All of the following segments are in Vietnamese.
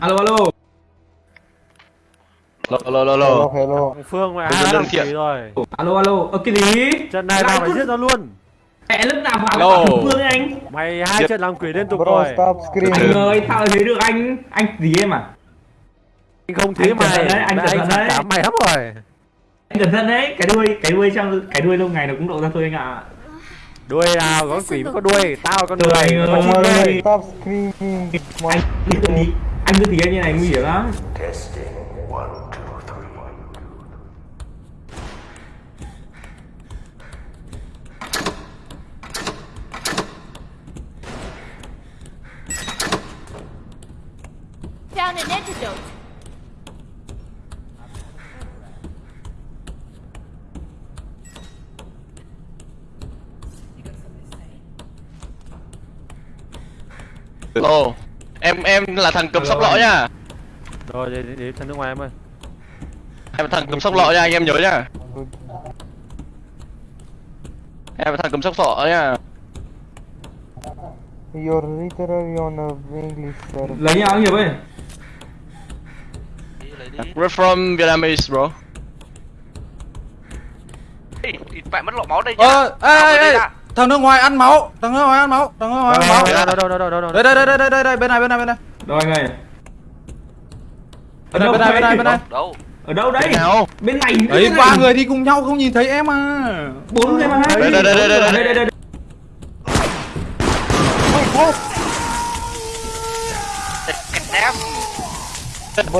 alo alo. Lô lô lô hello Phương mày có làm gì rồi? Alo alo. Ơ cái gì? Trận này tao phải giết nó luôn. Mẹ lúc nào vào Alo. phương ấy anh? Mày hai trận làm quỷ liên tục rồi. anh ơi sao thấy được anh. Anh gì em à Anh không thấy mày. đấy, anh cẩn thận đấy. mày lắm rồi. Anh cẩn thận đấy cái đuôi cái đuôi trong cái đuôi lâu ngày nó cũng lộ ra thôi anh ạ. Đuôi nào có quỷ mới có đuôi Tao con người. ơi. có chim Come on, đuôi. Stop screaming Come on. anh ý anh cứ thì như này nguy hiểm lắm. Found an antidote. Lô Em em là thằng cầm sóc lọ nha Rồi để, để, để thằng nước ngoài em ơi. Em là thằng cầm sóc lọ nha anh em nhớ nha Em là thằng cầm sóc lọ nha You're literally on a English server. lấy nhau anh hiệp ơi. We're from Vietnamese bro. Bạn mất lọ máu đây nhá. Ờ, ê, ê, đây ê. Thằng nước ngoài ăn máu, thằng nước ngoài ăn máu, thằng nước ngoài ăn máu. Đây đây đây đây đây đây đây bên này bên này bên này. rồi anh ơi ở Bên này bên này bên này bên này. Đâu? ở đâu đấy Bên này Đấy bên ba người đi cùng nhau không nhìn thấy em à. bốn người mà Đây, đây, đây, đây, đây, đây. đây.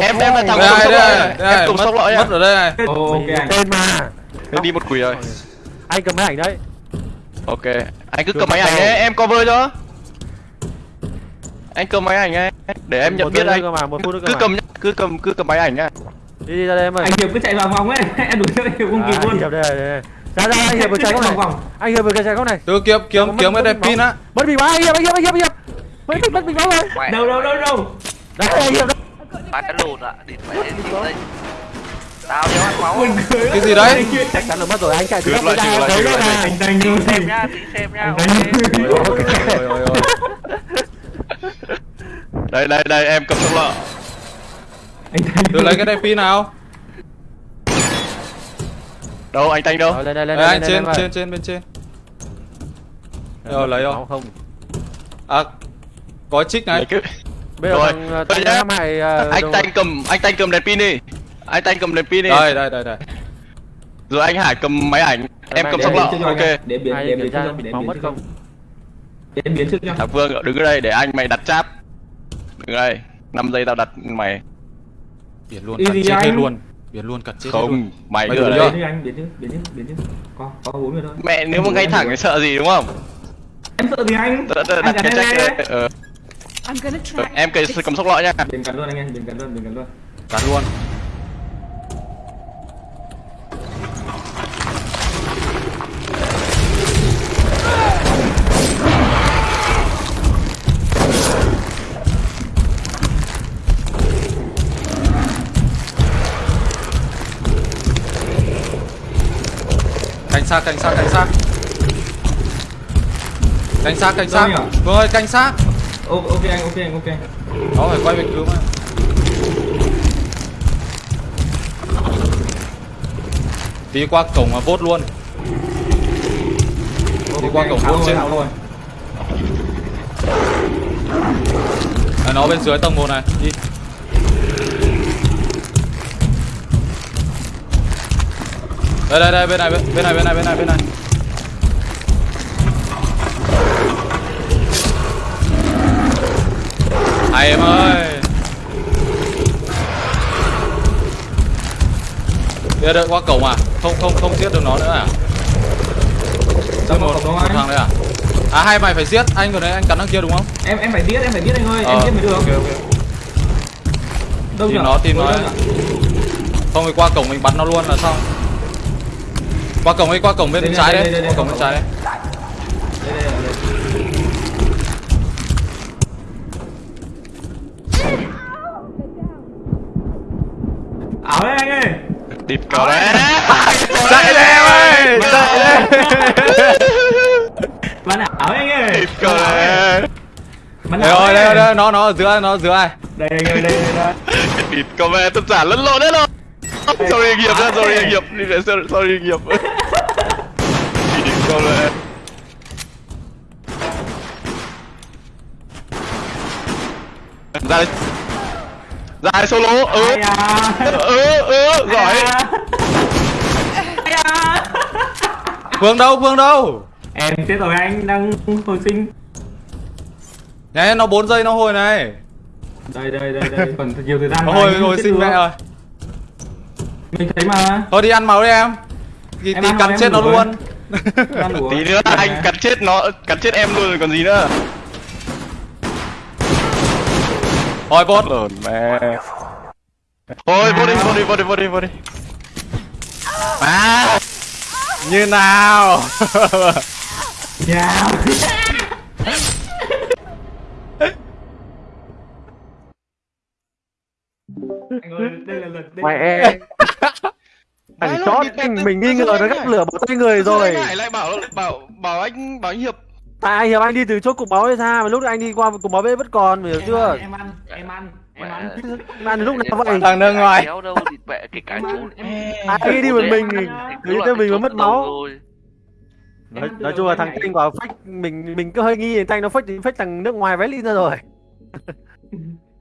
Em em là thằng Đây đây đây. Mất ở đây này. Ok anh tên mà Em đi một quỷ rồi Anh cầm máy ảnh đấy Ok Anh cứ cầm máy ảnh ấy em cover cho Anh cầm máy ảnh ấy Để em nhận biết anh mà, Cứ cầm cứ cầm cứ cầm máy ảnh nhá Đi đi ra đây em ơi anh hiệp cứ chạy vào vòng ấy em đuổi theo anh hiệp không kịp À, luôn Hiệp đây, đây, đây. Ra ra anh Hiệp vừa chạy góc này Vòng vòng. Anh Hiệp vừa chạy góc này Từ kiếm kiếm kiếm cái đẹp pin á. Mất bị anh Hiệp anh Hiệp anh Hiệp anh Hiệp Mất bị mất bị máu rồi Mẹ. đâu đâu đâu đâu Đấy anh Hiệp đó Ba cái lùn ạ. Đi phải đến chịu đây. Tao đeo ăn máu. Cái gì đấy? Chắc chắn là mất rồi anh chạy từ góc lại, em lại, đấy lại. anh đánh luôn Xem nha, tí xem nha. Ôi ôi ôi. Đây đây đây em cầm sóc lọ anh Từ lấy cái đẹp pin nào? Đâu anh Thanh đâu lên lên lên Đây, anh trên trên trên bên trên. Rồi lấy không? không À có Lấy này. Bây giờ Rồi, thằng thằng Hải ờ, Anh Thanh cầm anh Thanh cầm đèn pin đi Anh Thanh cầm đèn pin đi. Đây đây đây đây. Rồi anh Hải cầm máy ảnh. Em cầm sóc biến lọ Ok. để biến để biến cho để biến không? Để biến trước cho Thằng Vương đứng ở đây để anh mày đặt cháp Đứng đây 5 giây tao đặt mày. Biển luôn gì chết hết luôn. Biển luôn cắt chết hết luôn. Không Mày Mày cứ ở đây. Biến anh biến trước biến trước biến trước. Có có bốn người thôi. Mẹ nếu mà ngay thẳng thì sợ gì đúng không? Em sợ gì anh? Đặt cái check. Ờ. Em cầm sóc lọ nha. Biến cắn luôn anh em biến cắn luôn biến cắn luôn. Cắt luôn. Cảnh sát, cảnh sát, cảnh sát. Cảnh sát, cảnh sát. Vương ơi, cảnh sát. Ok anh ok anh ok Nó phải quay về cứu mà. Đi qua cổng mà vốt luôn. Đi qua cổng trên. tháo rồi À, nó bên dưới tầng 1 này. Đi. Đây đây đây bên này bên, bên này bên này bên này bên này. Hay em ơi. Đưa được qua cổng à? Không không không giết được nó nữa à? Sao Giết một, một anh? thằng đấy à? À hai mày phải giết, anh vừa nãy anh cắn thằng kia đúng không? em em phải biết em phải biết anh ơi em Ờ, biết mới được ok, ok. đâu Tìm nhỉ? nó, tìm nó Đâu nhỉ? Không thì qua cổng mình bắn nó luôn là xong. Qua cổng đi, qua cổng bên Đây, trái đây, đấy, đây, đây, qua cổng bên trái đấy. đây đây đây ảo đấy anh ơi. Địt cờ đấy. Chạy đây. Em ơi, chạy đây. bạn ảo đấy anh ơi. Địt cờ đấy. Bắn đây nào rồi đấy. đây đây nó nó ở dưới nó ở dưới đây đây đây đây. Đây địt vẻ tất cả lẫn lộn hết rồi sorry nghiệp ra sorry nghiệp đi về sorry địt có vẻ ra đây ra đây solo ừ à. ừ ừ giỏi Ai à. À. phương đâu phương đâu? Em chết rồi anh đang hồi sinh. Nè nó 4 giây nó hồi này. Đây đây đây đây. Còn nhiều thời gian Nó hồi anh hồi sinh mẹ rồi mình thấy mà. Thôi đi ăn máu đi em. Thì Em tí ăn cắn chết nó rồi. luôn. Tí nữa anh cắn chết nó cắn chết em luôn rồi còn gì nữa. Thôi bốt lồn mẹ. Thôi vô đi vô đi vô đi vô đi vô đi. À Như nào? Yeah. anh ơi đây là lần đây Mẹ em chót mình nghi ngờ nó gắt lửa bỏ tay người rồi. lại lại bảo bảo bảo anh bảo anh hiệp? Tại anh Hiệp anh đi từ chỗ cục máu hay sao mà lúc anh đi qua cục máu bếp vẫn còn mày hiểu chưa? em ăn em ăn em ăn. Mà lúc nào vậy? Thằng nước ngoài. đâu mẹ cái cả chỗ Ai đi một mình thì tự nhiên mình mới mất máu. Rồi. Nói, nói chung là thằng Thanh bảo phách mình mình cứ hơi nghi thằng Thanh nó phách phách thằng nước ngoài vét lên ra rồi